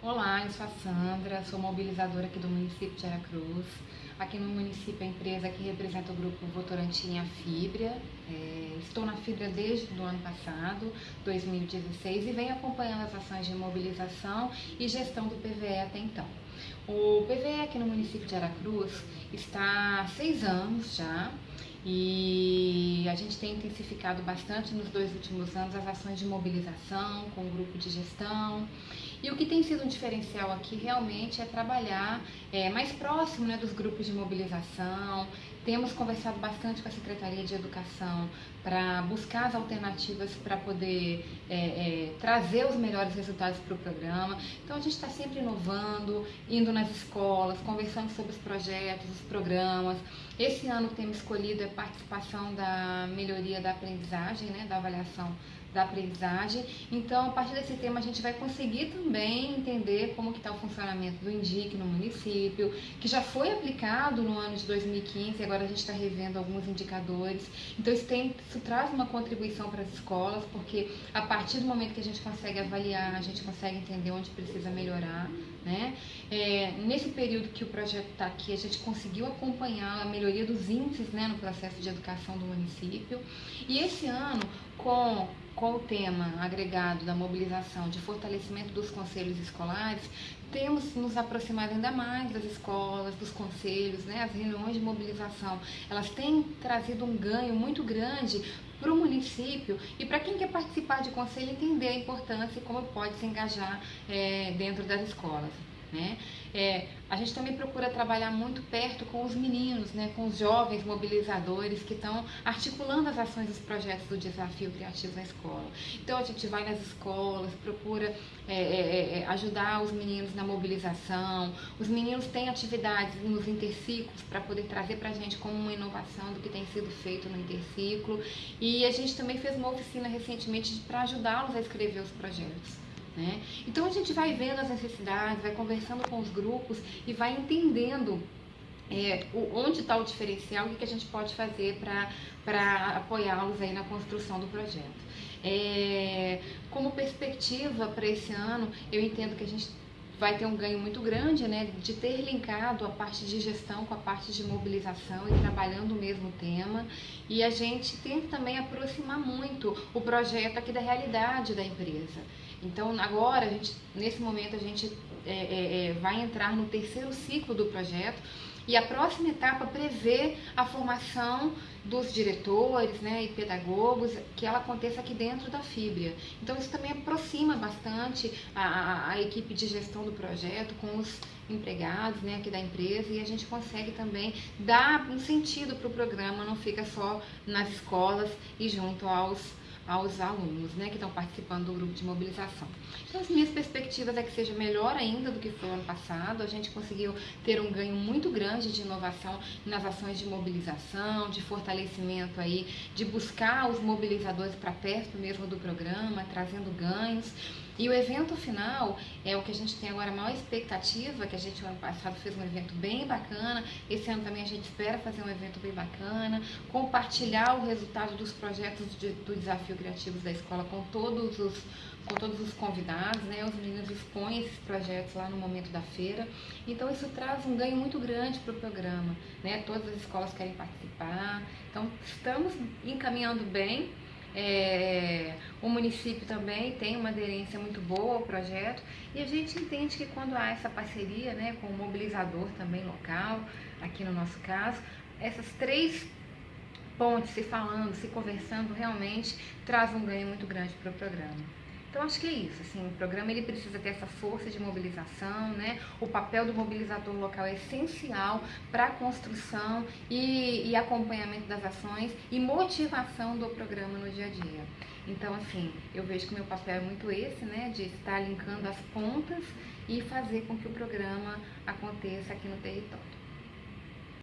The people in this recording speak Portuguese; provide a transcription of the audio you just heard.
Olá, eu sou a Sandra, sou mobilizadora aqui do município de Aracruz. Aqui no município, a empresa que representa o grupo Votorantim é a Fibra. É, estou na Fibra desde o ano passado, 2016, e venho acompanhando as ações de mobilização e gestão do PVE até então. O PVE aqui no município de Aracruz está há seis anos já, e a gente tem intensificado bastante nos dois últimos anos as ações de mobilização com o grupo de gestão. E o que tem sido um diferencial aqui realmente é trabalhar é, mais próximo né, dos grupos de mobilização. Temos conversado bastante com a Secretaria de Educação para buscar as alternativas para poder é, é, trazer os melhores resultados para o programa. Então a gente está sempre inovando, indo nas escolas, conversando sobre os projetos, os programas. Esse ano temos escolhido a participação da melhoria da aprendizagem, né, da avaliação da aprendizagem. Então, a partir desse tema, a gente vai conseguir também entender como que está o funcionamento do INDIC no município, que já foi aplicado no ano de 2015 e agora a gente está revendo alguns indicadores. Então, isso, tem, isso traz uma contribuição para as escolas, porque a partir do momento que a gente consegue avaliar, a gente consegue entender onde precisa melhorar. Né? É, nesse período que o projeto está aqui, a gente conseguiu acompanhar a melhoria dos índices né, no processo de educação do município. E esse ano, com com o tema agregado da mobilização de fortalecimento dos conselhos escolares, temos nos aproximado ainda mais das escolas, dos conselhos, né? as reuniões de mobilização, elas têm trazido um ganho muito grande para o município e para quem quer participar de conselho entender a importância e como pode se engajar é, dentro das escolas. Né? É, a gente também procura trabalhar muito perto com os meninos, né, com os jovens mobilizadores que estão articulando as ações dos projetos do Desafio Criativo na escola. Então a gente vai nas escolas, procura é, é, é, é ajudar os meninos na mobilização. Os meninos têm atividades nos interciclos para poder trazer para a gente como uma inovação do que tem sido feito no interciclo. E a gente também fez uma oficina recentemente para ajudá-los a escrever os projetos. Né? Então a gente vai vendo as necessidades, vai conversando com os grupos e vai entendendo é, onde está o diferencial o que a gente pode fazer para apoiá-los aí na construção do projeto. É, como perspectiva para esse ano, eu entendo que a gente vai ter um ganho muito grande, né, de ter linkado a parte de gestão com a parte de mobilização e trabalhando o mesmo tema. E a gente que também aproximar muito o projeto aqui da realidade da empresa. Então, agora, a gente, nesse momento, a gente é, é, é vai entrar no terceiro ciclo do projeto e a próxima etapa prevê a formação dos diretores né, e pedagogos, que ela aconteça aqui dentro da Fibria. Então isso também aproxima bastante a, a, a equipe de gestão do projeto com os empregados né, aqui da empresa e a gente consegue também dar um sentido para o programa, não fica só nas escolas e junto aos aos alunos né, que estão participando do grupo de mobilização. Então, as minhas perspectivas é que seja melhor ainda do que foi o ano passado. A gente conseguiu ter um ganho muito grande de inovação nas ações de mobilização, de fortalecimento aí, de buscar os mobilizadores para perto mesmo do programa, trazendo ganhos. E o evento final é o que a gente tem agora a maior expectativa, que a gente no ano passado fez um evento bem bacana, esse ano também a gente espera fazer um evento bem bacana, compartilhar o resultado dos projetos de, do Desafio Criativos da Escola com todos os com todos os convidados, né? Os meninos expõem esses projetos lá no momento da feira. Então isso traz um ganho muito grande para o programa, né? Todas as escolas querem participar. Então estamos encaminhando bem. É, o município também tem uma aderência muito boa ao projeto e a gente entende que quando há essa parceria né, com o mobilizador também local, aqui no nosso caso, essas três pontes se falando, se conversando, realmente traz um ganho muito grande para o programa. Então acho que é isso, assim, o programa ele precisa ter essa força de mobilização, né? O papel do mobilizador local é essencial para a construção e, e acompanhamento das ações e motivação do programa no dia a dia. Então, assim, eu vejo que o meu papel é muito esse, né? De estar linkando as pontas e fazer com que o programa aconteça aqui no território.